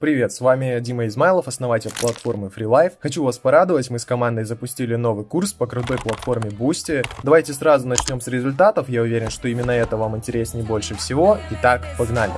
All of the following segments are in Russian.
Привет, с вами Дима Измайлов, основатель платформы FreeLife. Хочу вас порадовать, мы с командой запустили новый курс по крутой платформе Boosty. Давайте сразу начнем с результатов, я уверен, что именно это вам интереснее больше всего. Итак, погнали!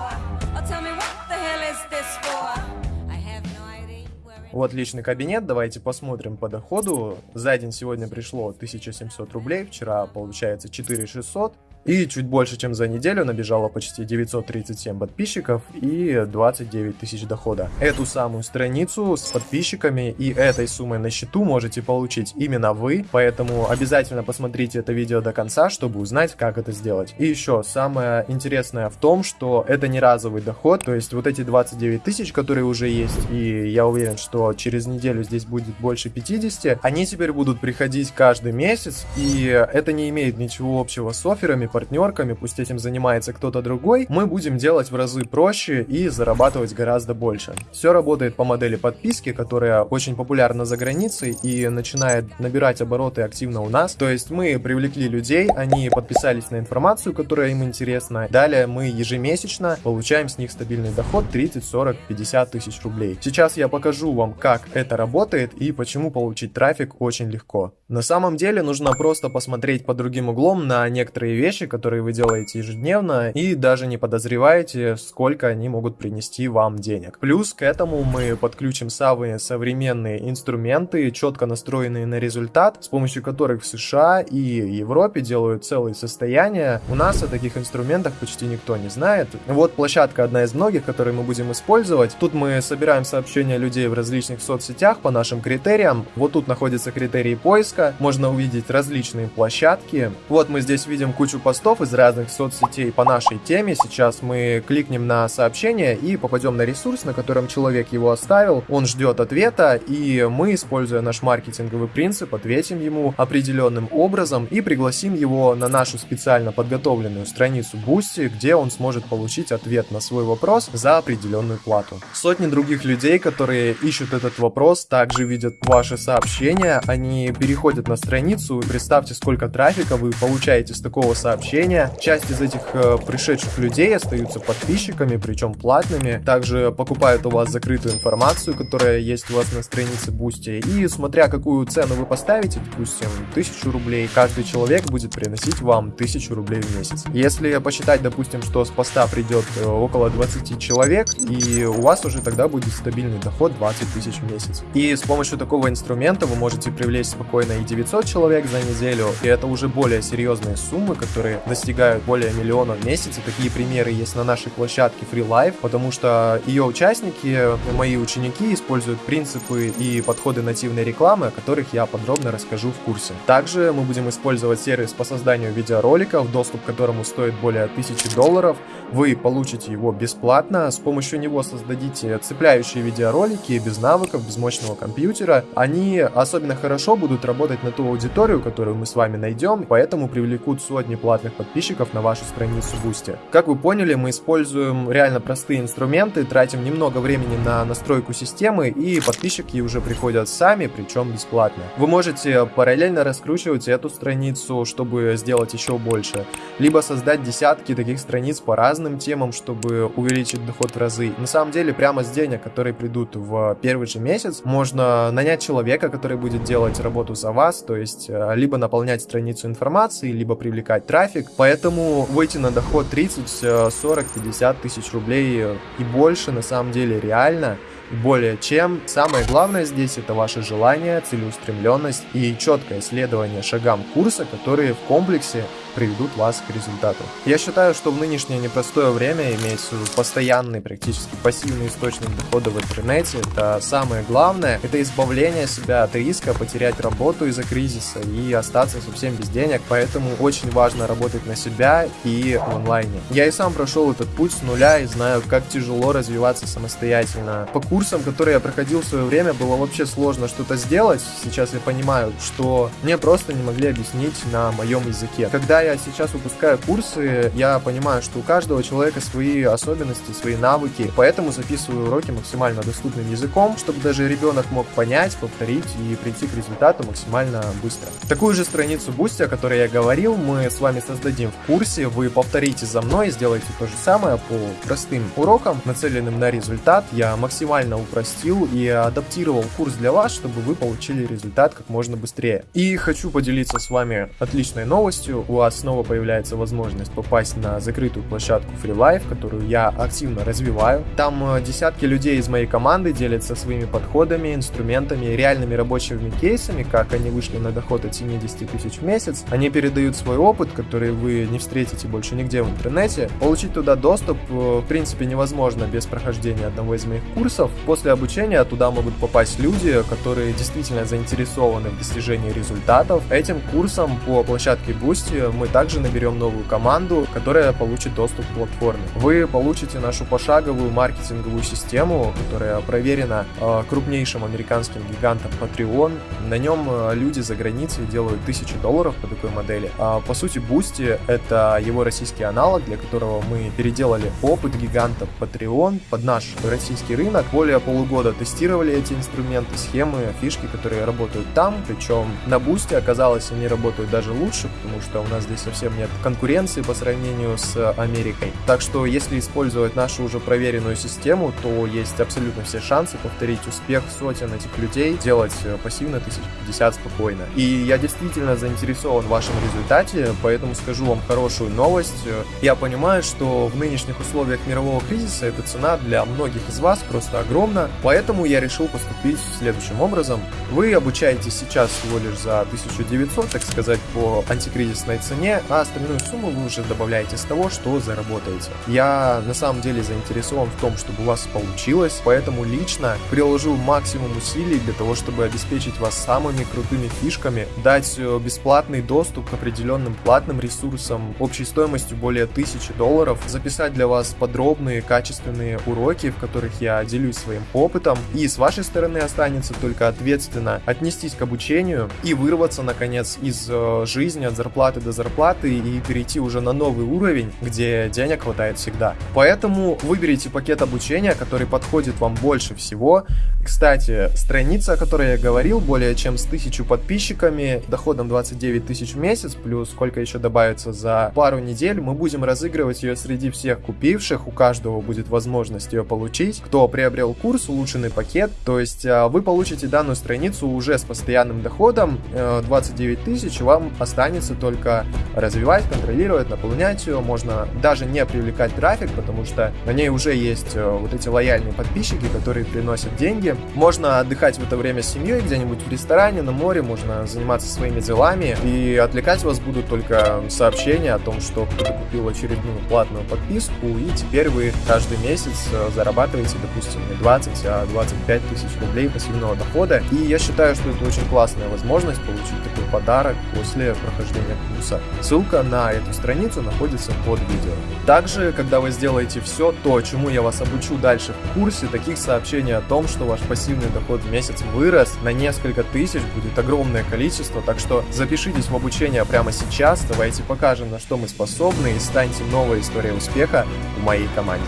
Вот личный кабинет, давайте посмотрим по доходу. За день сегодня пришло 1700 рублей, вчера получается 4600. И чуть больше, чем за неделю, набежало почти 937 подписчиков и 29 тысяч дохода. Эту самую страницу с подписчиками и этой суммой на счету можете получить именно вы, поэтому обязательно посмотрите это видео до конца, чтобы узнать, как это сделать. И еще, самое интересное в том, что это не разовый доход, то есть вот эти 29 тысяч, которые уже есть, и я уверен, что через неделю здесь будет больше 50, они теперь будут приходить каждый месяц, и это не имеет ничего общего с офферами, партнерками, пусть этим занимается кто-то другой, мы будем делать в разы проще и зарабатывать гораздо больше. Все работает по модели подписки, которая очень популярна за границей и начинает набирать обороты активно у нас. То есть мы привлекли людей, они подписались на информацию, которая им интересна. Далее мы ежемесячно получаем с них стабильный доход 30, 40, 50 тысяч рублей. Сейчас я покажу вам, как это работает и почему получить трафик очень легко. На самом деле нужно просто посмотреть по другим углом на некоторые вещи, вещи, которые вы делаете ежедневно, и даже не подозреваете, сколько они могут принести вам денег. Плюс к этому мы подключим самые современные инструменты, четко настроенные на результат, с помощью которых в США и Европе делают целые состояния. У нас о таких инструментах почти никто не знает. Вот площадка одна из многих, которые мы будем использовать. Тут мы собираем сообщения людей в различных соцсетях по нашим критериям. Вот тут находятся критерии поиска. Можно увидеть различные площадки. Вот мы здесь видим кучу постов из разных соцсетей по нашей теме. Сейчас мы кликнем на сообщение и попадем на ресурс, на котором человек его оставил. Он ждет ответа, и мы, используя наш маркетинговый принцип, ответим ему определенным образом и пригласим его на нашу специально подготовленную страницу Boosty, где он сможет получить ответ на свой вопрос за определенную плату. Сотни других людей, которые ищут этот вопрос, также видят ваши сообщения, они переходят на страницу, представьте, сколько трафика вы получаете с такого сообщения сообщения. Часть из этих э, пришедших людей остаются подписчиками, причем платными. Также покупают у вас закрытую информацию, которая есть у вас на странице Boosty. И смотря какую цену вы поставите, допустим, 1000 рублей, каждый человек будет приносить вам 1000 рублей в месяц. Если посчитать, допустим, что с поста придет э, около 20 человек, и у вас уже тогда будет стабильный доход 20 тысяч в месяц. И с помощью такого инструмента вы можете привлечь спокойно и 900 человек за неделю, и это уже более серьезные суммы, которые которые достигают более миллиона в месяц. И такие примеры есть на нашей площадке Free Life, потому что ее участники, мои ученики, используют принципы и подходы нативной рекламы, о которых я подробно расскажу в курсе. Также мы будем использовать сервис по созданию видеороликов, доступ к которому стоит более 1000 долларов. Вы получите его бесплатно, с помощью него создадите цепляющие видеоролики без навыков, без мощного компьютера. Они особенно хорошо будут работать на ту аудиторию, которую мы с вами найдем, поэтому привлекут сотни платных платных подписчиков на вашу страницу Boosty. Как вы поняли, мы используем реально простые инструменты, тратим немного времени на настройку системы, и подписчики уже приходят сами, причем бесплатно. Вы можете параллельно раскручивать эту страницу, чтобы сделать еще больше, либо создать десятки таких страниц по разным темам, чтобы увеличить доход в разы. На самом деле, прямо с денег, которые придут в первый же месяц, можно нанять человека, который будет делать работу за вас, то есть э, либо наполнять страницу информацией, либо привлекать трафик, трафик, поэтому выйти на доход 30, 40, 50 тысяч рублей и больше на самом деле реально более чем. Самое главное здесь это ваше желание, целеустремленность и четкое следование шагам курса, которые в комплексе приведут вас к результату. Я считаю, что в нынешнее непростое время иметь постоянный, практически пассивный источник дохода в интернете, это самое главное, это избавление себя от риска потерять работу из-за кризиса и остаться совсем без денег, поэтому очень важно работать на себя и в онлайне. Я и сам прошел этот путь с нуля и знаю, как тяжело развиваться самостоятельно. По курсам, которые я проходил в свое время, было вообще сложно что-то сделать. Сейчас я понимаю, что мне просто не могли объяснить на моем языке. Когда я сейчас выпускаю курсы, я понимаю, что у каждого человека свои особенности, свои навыки, поэтому записываю уроки максимально доступным языком, чтобы даже ребенок мог понять, повторить и прийти к результату максимально быстро. Такую же страницу Boosty, о которой я говорил, мы с вами создадим в курсе, вы повторите за мной, сделайте то же самое по простым урокам, нацеленным на результат. Я максимально упростил и адаптировал курс для вас, чтобы вы получили результат как можно быстрее. И хочу поделиться с вами отличной новостью. У вас снова появляется возможность попасть на закрытую площадку Free Life, которую я активно развиваю. Там э, десятки людей из моей команды делятся своими подходами, инструментами, реальными рабочими кейсами, как они вышли на доход от 70 тысяч в месяц. Они передают свой опыт, который вы не встретите больше нигде в интернете. Получить туда доступ, э, в принципе, невозможно без прохождения одного из моих курсов. После обучения туда могут попасть люди, которые действительно заинтересованы в достижении результатов. Этим курсом по площадке Boosty мы также наберем новую команду, которая получит доступ к платформе. Вы получите нашу пошаговую маркетинговую систему, которая проверена э, крупнейшим американским гигантом Patreon. На нем э, люди за границей делают тысячи долларов по такой модели. А, по сути, Boosty — это его российский аналог, для которого мы переделали опыт гигантов Patreon под наш российский рынок. Более полугода тестировали эти инструменты, схемы, фишки, которые работают там. Причем на Boosty оказалось, они работают даже лучше, потому что у нас здесь совсем нет конкуренции по сравнению с Америкой. Так что, если использовать нашу уже проверенную систему, то есть абсолютно все шансы повторить успех сотен этих людей, делать пассивно 1050 спокойно. И я действительно заинтересован в вашем результате, поэтому скажу вам хорошую новость. Я понимаю, что в нынешних условиях мирового кризиса эта цена для многих из вас просто огромна, поэтому я решил поступить следующим образом. Вы обучаетесь сейчас всего лишь за 1900, так сказать, по антикризисной цене, а остальную сумму вы уже добавляете с того, что заработаете. Я на самом деле заинтересован в том, чтобы у вас получилось, поэтому лично приложу максимум усилий для того, чтобы обеспечить вас самыми крутыми фишками, дать э, бесплатный доступ к определенным платным ресурсам общей стоимостью более 1000 долларов, записать для вас подробные, качественные уроки, в которых я делюсь своим опытом, и с вашей стороны останется только ответственно отнестись к обучению и вырваться, наконец, из э, жизни от зарплаты до зарплаты и перейти уже на новый уровень, где денег хватает всегда. Поэтому выберите пакет обучения, который подходит вам больше всего. Кстати, страница, о которой я говорил, более чем с тысячу подписчиками, доходом 29 тысяч в месяц, плюс сколько еще добавится за пару недель, мы будем разыгрывать ее среди всех купивших, у каждого будет возможность ее получить. Кто приобрел курс, улучшенный пакет, то есть а, вы получите данную страницу уже с постоянным доходом 29 э, тысяч, вам останется только развивать, контролировать, наполнять ее, можно даже не привлекать трафик, потому что на ней уже есть э, вот эти лояльные подписчики, которые приносят деньги. Можно отдыхать в это время с семьей где-нибудь в ресторане, на море, можно заниматься своими делами, и отвлекать вас будут только сообщения о том, что кто-то купил очередную платную подписку, и теперь вы каждый месяц э, зарабатываете, допустим, не 20, а 25 тысяч рублей пассивного дохода. И я считаю, что это очень классная возможность получить такой подарок после прохождения курса. Ссылка на эту страницу находится под видео. Также, когда вы сделаете все то, чему я вас обучу дальше в курсе, таких сообщений о том, что ваш пассивный доход в месяц вырос на несколько тысяч, будет огромное количество, так что запишитесь в обучение прямо сейчас, давайте покажем, на что мы способны и станьте новой историей успеха в моей команде.